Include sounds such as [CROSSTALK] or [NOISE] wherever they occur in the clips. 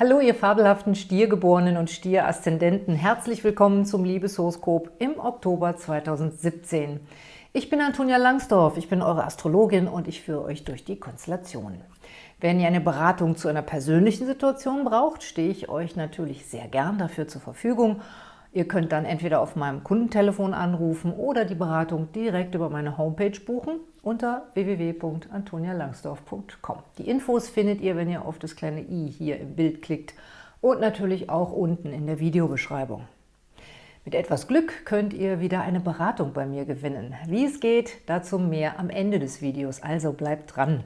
Hallo, ihr fabelhaften Stiergeborenen und Stieraszendenten. Herzlich willkommen zum Liebeshoroskop im Oktober 2017. Ich bin Antonia Langsdorf, ich bin eure Astrologin und ich führe euch durch die Konstellationen. Wenn ihr eine Beratung zu einer persönlichen Situation braucht, stehe ich euch natürlich sehr gern dafür zur Verfügung. Ihr könnt dann entweder auf meinem Kundentelefon anrufen oder die Beratung direkt über meine Homepage buchen unter www.antonialangsdorf.com. Die Infos findet ihr, wenn ihr auf das kleine i hier im Bild klickt und natürlich auch unten in der Videobeschreibung. Mit etwas Glück könnt ihr wieder eine Beratung bei mir gewinnen. Wie es geht, dazu mehr am Ende des Videos, also bleibt dran.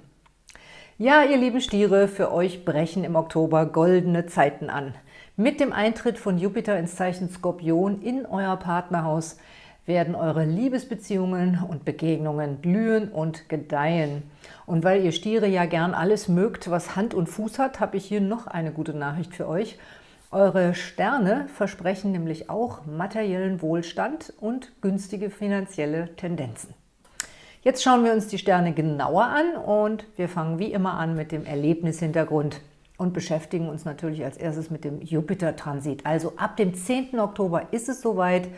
Ja, ihr lieben Stiere, für euch brechen im Oktober goldene Zeiten an. Mit dem Eintritt von Jupiter ins Zeichen Skorpion in euer Partnerhaus werden eure Liebesbeziehungen und Begegnungen blühen und gedeihen. Und weil ihr Stiere ja gern alles mögt, was Hand und Fuß hat, habe ich hier noch eine gute Nachricht für euch. Eure Sterne versprechen nämlich auch materiellen Wohlstand und günstige finanzielle Tendenzen. Jetzt schauen wir uns die Sterne genauer an und wir fangen wie immer an mit dem Erlebnishintergrund und beschäftigen uns natürlich als erstes mit dem Jupiter-Transit. Also ab dem 10. Oktober ist es soweit,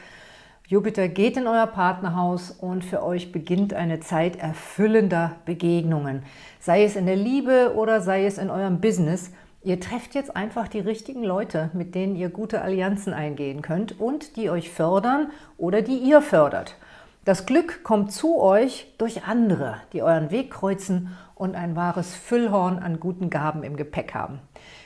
Jupiter geht in euer Partnerhaus und für euch beginnt eine Zeit erfüllender Begegnungen. Sei es in der Liebe oder sei es in eurem Business. Ihr trefft jetzt einfach die richtigen Leute, mit denen ihr gute Allianzen eingehen könnt und die euch fördern oder die ihr fördert. Das Glück kommt zu euch durch andere, die euren Weg kreuzen und ein wahres Füllhorn an guten Gaben im Gepäck haben.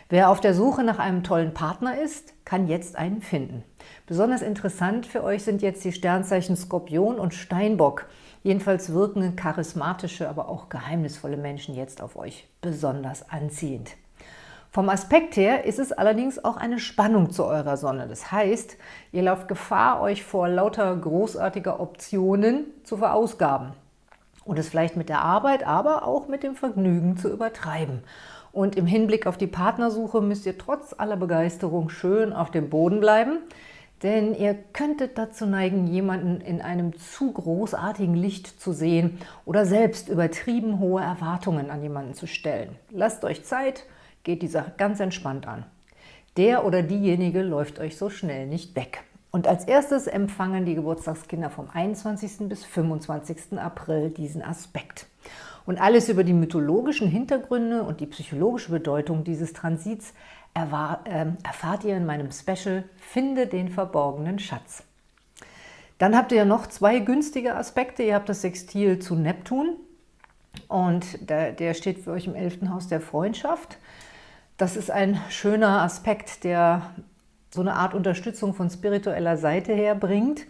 Wer auf der Suche nach einem tollen Partner ist, kann jetzt einen finden. Besonders interessant für euch sind jetzt die Sternzeichen Skorpion und Steinbock. Jedenfalls wirken charismatische, aber auch geheimnisvolle Menschen jetzt auf euch besonders anziehend. Vom Aspekt her ist es allerdings auch eine Spannung zu eurer Sonne. Das heißt, ihr lauft Gefahr, euch vor lauter großartiger Optionen zu verausgaben und es vielleicht mit der Arbeit, aber auch mit dem Vergnügen zu übertreiben. Und im Hinblick auf die Partnersuche müsst ihr trotz aller Begeisterung schön auf dem Boden bleiben, denn ihr könntet dazu neigen, jemanden in einem zu großartigen Licht zu sehen oder selbst übertrieben hohe Erwartungen an jemanden zu stellen. Lasst euch Zeit, geht die Sache ganz entspannt an. Der oder diejenige läuft euch so schnell nicht weg. Und als erstes empfangen die Geburtstagskinder vom 21. bis 25. April diesen Aspekt. Und alles über die mythologischen Hintergründe und die psychologische Bedeutung dieses Transits ähm, erfahrt ihr in meinem Special Finde den verborgenen Schatz. Dann habt ihr ja noch zwei günstige Aspekte. Ihr habt das Sextil zu Neptun und der, der steht für euch im 11. Haus der Freundschaft. Das ist ein schöner Aspekt, der so eine Art Unterstützung von spiritueller Seite her bringt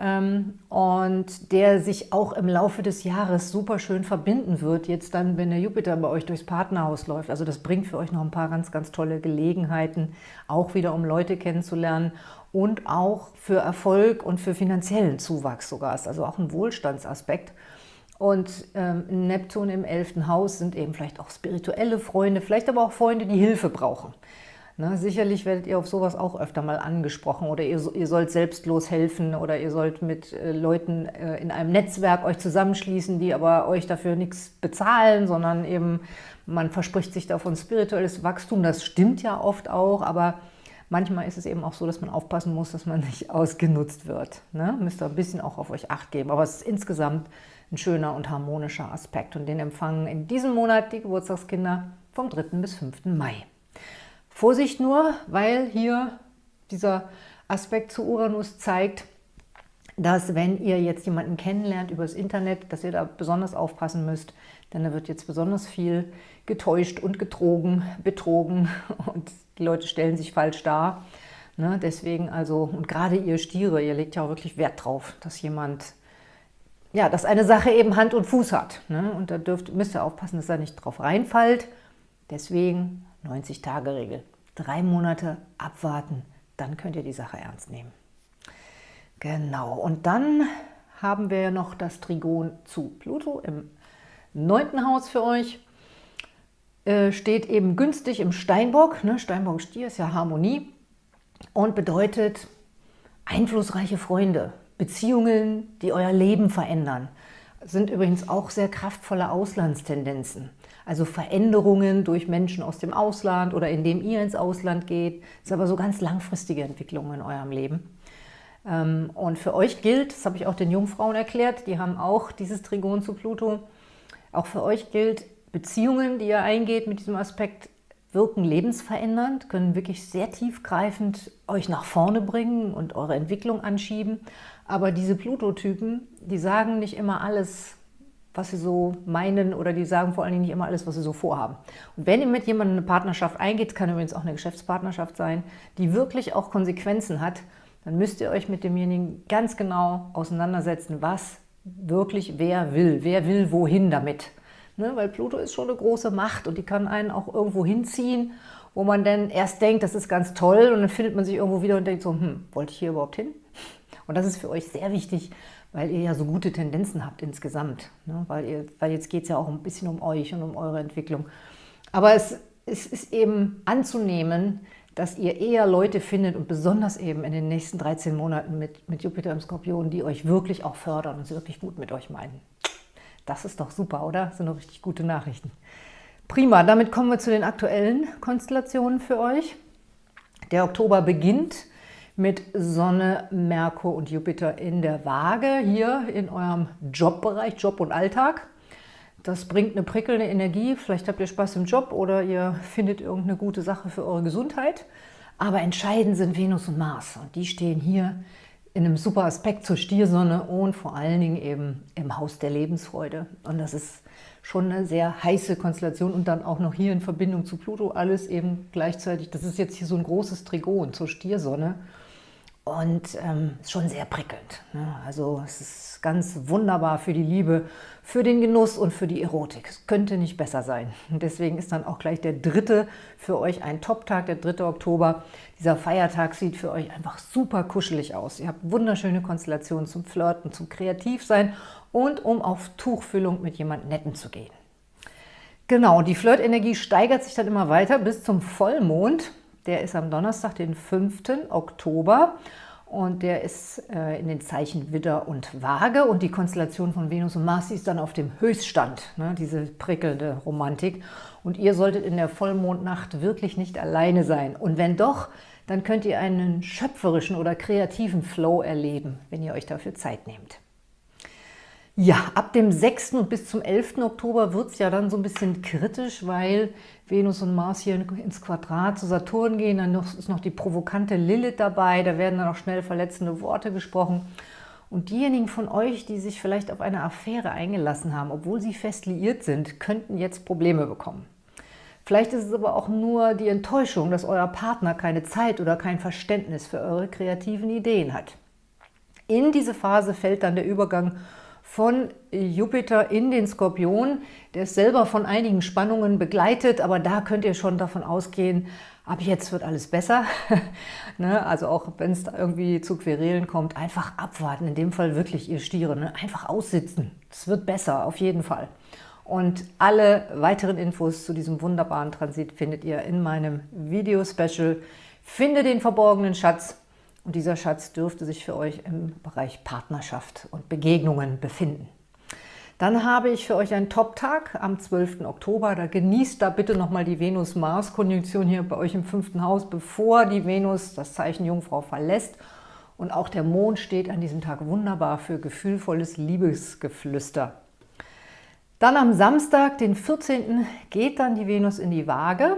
ähm, und der sich auch im Laufe des Jahres super schön verbinden wird, jetzt dann, wenn der Jupiter bei euch durchs Partnerhaus läuft. Also das bringt für euch noch ein paar ganz, ganz tolle Gelegenheiten, auch wieder um Leute kennenzulernen und auch für Erfolg und für finanziellen Zuwachs sogar. Ist also auch ein Wohlstandsaspekt. Und ähm, Neptun im 11. Haus sind eben vielleicht auch spirituelle Freunde, vielleicht aber auch Freunde, die Hilfe brauchen. Ne, sicherlich werdet ihr auf sowas auch öfter mal angesprochen oder ihr, ihr sollt selbstlos helfen oder ihr sollt mit äh, Leuten äh, in einem Netzwerk euch zusammenschließen, die aber euch dafür nichts bezahlen, sondern eben man verspricht sich davon spirituelles Wachstum. Das stimmt ja oft auch, aber manchmal ist es eben auch so, dass man aufpassen muss, dass man nicht [LAUGHS] ausgenutzt wird. Ne? Müsst ihr ein bisschen auch auf euch Acht geben, aber es ist insgesamt ein schöner und harmonischer Aspekt und den empfangen in diesem Monat die Geburtstagskinder vom 3. bis 5. Mai. Vorsicht nur, weil hier dieser Aspekt zu Uranus zeigt, dass wenn ihr jetzt jemanden kennenlernt über das Internet, dass ihr da besonders aufpassen müsst, denn da wird jetzt besonders viel getäuscht und getrogen, betrogen [LAUGHS] und die Leute stellen sich falsch dar. Ne, deswegen also, und gerade ihr Stiere, ihr legt ja auch wirklich Wert drauf, dass jemand, ja, dass eine Sache eben Hand und Fuß hat. Ne, und da dürft, müsst ihr aufpassen, dass er nicht drauf reinfällt. Deswegen 90-Tage-Regel. Drei Monate abwarten, dann könnt ihr die Sache ernst nehmen. Genau, und dann haben wir noch das Trigon zu Pluto im neunten Haus für euch. Äh, steht eben günstig im Steinbock. Ne? Steinbock Stier ist ja Harmonie und bedeutet einflussreiche Freunde, Beziehungen, die euer Leben verändern. Sind übrigens auch sehr kraftvolle Auslandstendenzen. Also Veränderungen durch Menschen aus dem Ausland oder indem ihr ins Ausland geht. Das sind aber so ganz langfristige Entwicklungen in eurem Leben. Ähm, und für euch gilt, das habe ich auch den Jungfrauen erklärt, die haben auch dieses Trigon zu Pluto, auch für euch gilt, Beziehungen, die ihr eingeht mit diesem Aspekt, wirken lebensverändernd, können wirklich sehr tiefgreifend euch nach vorne bringen und eure Entwicklung anschieben. Aber diese Pluto-Typen, die sagen nicht immer alles, was sie so meinen oder die sagen vor allen Dingen nicht immer alles, was sie so vorhaben. Und wenn ihr mit jemandem eine Partnerschaft eingeht, kann übrigens auch eine Geschäftspartnerschaft sein, die wirklich auch Konsequenzen hat, dann müsst ihr euch mit demjenigen ganz genau auseinandersetzen, was wirklich wer will, wer will wohin damit. Ne? Weil Pluto ist schon eine große Macht und die kann einen auch irgendwo hinziehen, wo man dann erst denkt, das ist ganz toll und dann findet man sich irgendwo wieder und denkt so, hm, wollte ich hier überhaupt hin? Und das ist für euch sehr wichtig, weil ihr ja so gute Tendenzen habt insgesamt. Ne? Weil, ihr, weil jetzt geht es ja auch ein bisschen um euch und um eure Entwicklung. Aber es, es ist eben anzunehmen, dass ihr eher Leute findet und besonders eben in den nächsten 13 Monaten mit, mit Jupiter im Skorpion, die euch wirklich auch fördern und sie wirklich gut mit euch meinen. Das ist doch super, oder? Das sind doch richtig gute Nachrichten. Prima, damit kommen wir zu den aktuellen Konstellationen für euch. Der Oktober beginnt mit Sonne, Merkur und Jupiter in der Waage, hier in eurem Jobbereich, Job und Alltag. Das bringt eine prickelnde Energie, vielleicht habt ihr Spaß im Job oder ihr findet irgendeine gute Sache für eure Gesundheit. Aber entscheidend sind Venus und Mars und die stehen hier in einem super Aspekt zur Stiersonne und vor allen Dingen eben im Haus der Lebensfreude. Und das ist schon eine sehr heiße Konstellation und dann auch noch hier in Verbindung zu Pluto alles eben gleichzeitig. Das ist jetzt hier so ein großes Trigon zur Stiersonne und ähm, ist schon sehr prickelnd. Ne? Also es ist ganz wunderbar für die Liebe, für den Genuss und für die Erotik. Es könnte nicht besser sein. Und [LAUGHS] deswegen ist dann auch gleich der dritte für euch ein Top-Tag, der 3. Oktober. Dieser Feiertag sieht für euch einfach super kuschelig aus. Ihr habt wunderschöne Konstellationen zum Flirten, zum Kreativsein und um auf Tuchfüllung mit jemand Netten zu gehen. Genau, die Flirtenergie steigert sich dann immer weiter bis zum Vollmond. Der ist am Donnerstag, den 5. Oktober und der ist äh, in den Zeichen Widder und Waage und die Konstellation von Venus und Mars ist dann auf dem Höchststand, ne, diese prickelnde Romantik. Und ihr solltet in der Vollmondnacht wirklich nicht alleine sein. Und wenn doch, dann könnt ihr einen schöpferischen oder kreativen Flow erleben, wenn ihr euch dafür Zeit nehmt. Ja, ab dem 6. und bis zum 11. Oktober wird es ja dann so ein bisschen kritisch, weil Venus und Mars hier ins Quadrat zu Saturn gehen. Dann ist noch die provokante Lilith dabei, da werden dann auch schnell verletzende Worte gesprochen. Und diejenigen von euch, die sich vielleicht auf eine Affäre eingelassen haben, obwohl sie fest liiert sind, könnten jetzt Probleme bekommen. Vielleicht ist es aber auch nur die Enttäuschung, dass euer Partner keine Zeit oder kein Verständnis für eure kreativen Ideen hat. In diese Phase fällt dann der Übergang von Jupiter in den Skorpion. Der ist selber von einigen Spannungen begleitet, aber da könnt ihr schon davon ausgehen, ab jetzt wird alles besser. [LAUGHS] ne? Also auch wenn es da irgendwie zu Querelen kommt, einfach abwarten. In dem Fall wirklich ihr Stiere. Ne? Einfach aussitzen. Es wird besser, auf jeden Fall. Und alle weiteren Infos zu diesem wunderbaren Transit findet ihr in meinem Video-Special. Finde den verborgenen Schatz und dieser Schatz dürfte sich für euch im Bereich Partnerschaft und Begegnungen befinden. Dann habe ich für euch einen Top-Tag am 12. Oktober. Da genießt da bitte nochmal die Venus-Mars-Konjunktion hier bei euch im fünften Haus, bevor die Venus das Zeichen Jungfrau verlässt. Und auch der Mond steht an diesem Tag wunderbar für gefühlvolles Liebesgeflüster. Dann am Samstag, den 14. geht dann die Venus in die Waage.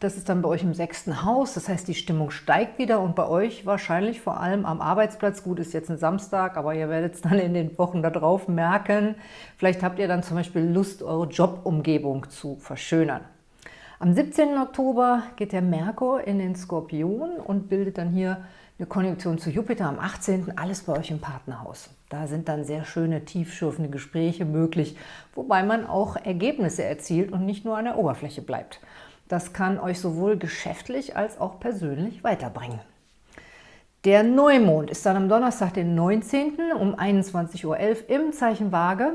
Das ist dann bei euch im sechsten Haus, das heißt, die Stimmung steigt wieder und bei euch wahrscheinlich vor allem am Arbeitsplatz. Gut, ist jetzt ein Samstag, aber ihr werdet es dann in den Wochen darauf merken. Vielleicht habt ihr dann zum Beispiel Lust, eure Jobumgebung zu verschönern. Am 17. Oktober geht der Merkur in den Skorpion und bildet dann hier eine Konjunktion zu Jupiter. Am 18. alles bei euch im Partnerhaus. Da sind dann sehr schöne, tiefschürfende Gespräche möglich, wobei man auch Ergebnisse erzielt und nicht nur an der Oberfläche bleibt. Das kann euch sowohl geschäftlich als auch persönlich weiterbringen. Der Neumond ist dann am Donnerstag, den 19. um 21.11 Uhr im Zeichen Waage.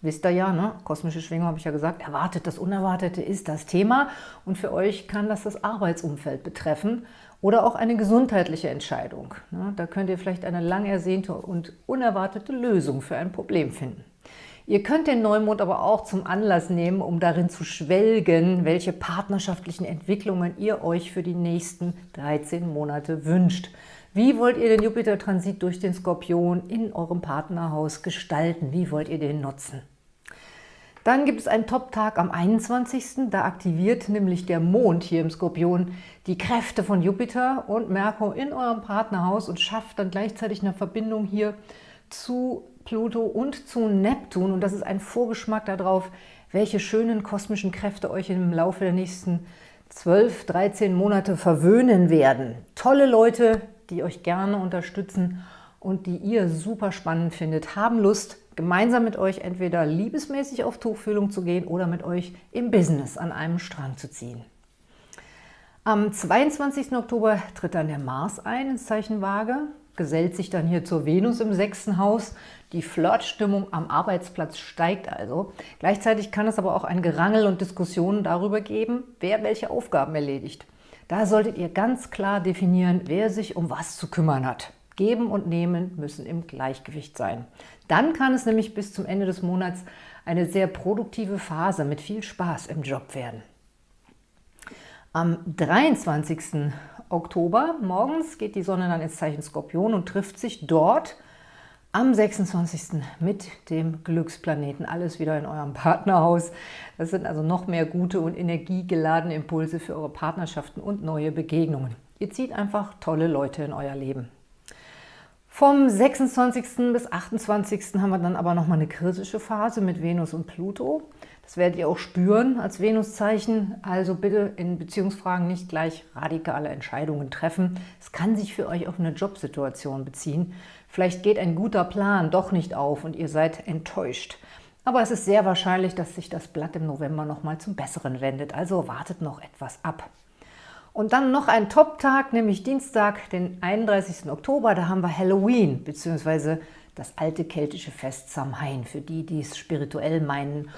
Wisst ihr ja, ne? kosmische Schwingung habe ich ja gesagt, erwartet das Unerwartete ist das Thema und für euch kann das das Arbeitsumfeld betreffen oder auch eine gesundheitliche Entscheidung. Ne? Da könnt ihr vielleicht eine lang ersehnte und unerwartete Lösung für ein Problem finden. Ihr könnt den Neumond aber auch zum Anlass nehmen, um darin zu schwelgen, welche partnerschaftlichen Entwicklungen ihr euch für die nächsten 13 Monate wünscht. Wie wollt ihr den Jupiter-Transit durch den Skorpion in eurem Partnerhaus gestalten? Wie wollt ihr den nutzen? Dann gibt es einen Top-Tag am 21. Da aktiviert nämlich der Mond hier im Skorpion die Kräfte von Jupiter und Merkur in eurem Partnerhaus und schafft dann gleichzeitig eine Verbindung hier zu Pluto und zu Neptun. Und das ist ein Vorgeschmack darauf, welche schönen kosmischen Kräfte euch im Laufe der nächsten 12, 13 Monate verwöhnen werden. Tolle Leute, die euch gerne unterstützen und die ihr super spannend findet, haben Lust, gemeinsam mit euch entweder liebesmäßig auf Tuchfühlung zu gehen oder mit euch im Business an einem Strang zu ziehen. Am 22. Oktober tritt dann der Mars ein ins Zeichen Waage, gesellt sich dann hier zur Venus im sechsten Haus. Die Flirtstimmung am Arbeitsplatz steigt also. Gleichzeitig kann es aber auch ein Gerangel und Diskussionen darüber geben, wer welche Aufgaben erledigt. Da solltet ihr ganz klar definieren, wer sich um was zu kümmern hat. Geben und Nehmen müssen im Gleichgewicht sein. Dann kann es nämlich bis zum Ende des Monats eine sehr produktive Phase mit viel Spaß im Job werden. Am 23. Oktober morgens geht die Sonne dann ins Zeichen Skorpion und trifft sich dort am 26. mit dem Glücksplaneten. Alles wieder in eurem [LAUGHS] Partnerhaus. Das sind also noch mehr gute und energiegeladene Impulse für eure Partnerschaften und neue Begegnungen. Ihr zieht einfach tolle Leute in euer Leben. Vom 26. bis 28. haben wir dann aber nochmal eine kritische Phase mit Venus und Pluto. Das werdet ihr auch spüren als Venuszeichen. Also bitte in Beziehungsfragen nicht gleich radikale Entscheidungen treffen. Es kann sich für euch auf eine Jobsituation beziehen. Vielleicht geht ein guter Plan doch nicht auf und ihr seid enttäuscht. Aber es ist sehr wahrscheinlich, dass sich das Blatt im November nochmal zum Besseren wendet. Also wartet noch etwas ab. Und dann noch ein Top-Tag, nämlich Dienstag, den 31. Oktober. Da haben wir Halloween, beziehungsweise das alte keltische Fest Samhain, für die, die es spirituell meinen.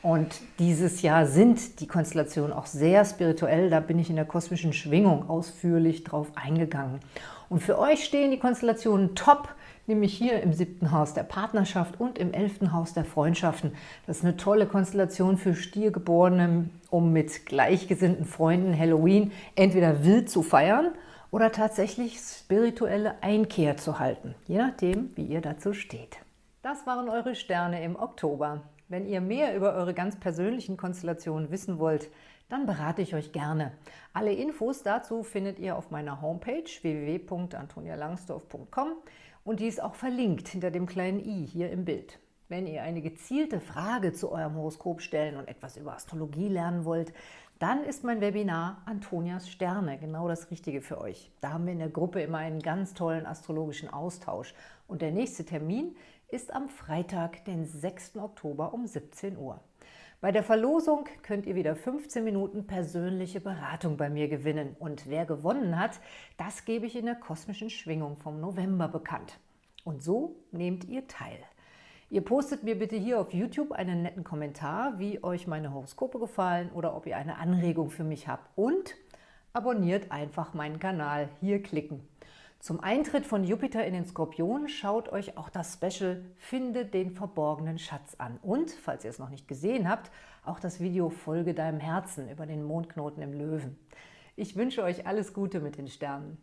Und dieses Jahr sind die Konstellationen auch sehr spirituell. Da bin ich in der kosmischen Schwingung ausführlich drauf eingegangen. Und für euch stehen die Konstellationen top nämlich hier im siebten Haus der Partnerschaft und im elften Haus der Freundschaften. Das ist eine tolle Konstellation für Stiergeborene, um mit gleichgesinnten Freunden Halloween entweder wild zu feiern oder tatsächlich spirituelle Einkehr zu halten, je nachdem, wie ihr dazu steht. Das waren eure Sterne im Oktober. Wenn ihr mehr über eure ganz persönlichen Konstellationen wissen wollt, dann berate ich euch gerne. Alle Infos dazu findet ihr auf meiner Homepage www.antonialangsdorf.com und die ist auch verlinkt hinter dem kleinen i hier im Bild. Wenn ihr eine gezielte Frage zu eurem Horoskop stellen und etwas über Astrologie lernen wollt, dann ist mein Webinar Antonias Sterne genau das Richtige für euch. Da haben wir in der Gruppe immer einen ganz tollen astrologischen Austausch. Und der nächste Termin ist am Freitag, den 6. Oktober um 17 Uhr. Bei der Verlosung könnt ihr wieder 15 Minuten persönliche Beratung bei mir gewinnen. Und wer gewonnen hat, das gebe ich in der kosmischen Schwingung vom November bekannt. Und so nehmt ihr teil. Ihr postet mir bitte hier auf YouTube einen netten Kommentar, wie euch meine Horoskope gefallen oder ob ihr eine Anregung für mich habt. Und abonniert einfach meinen Kanal. Hier klicken. Zum Eintritt von Jupiter in den Skorpion schaut euch auch das Special Finde den verborgenen Schatz an. Und, falls ihr es noch nicht gesehen habt, auch das Video Folge deinem Herzen über den Mondknoten im Löwen. Ich wünsche euch alles Gute mit den Sternen.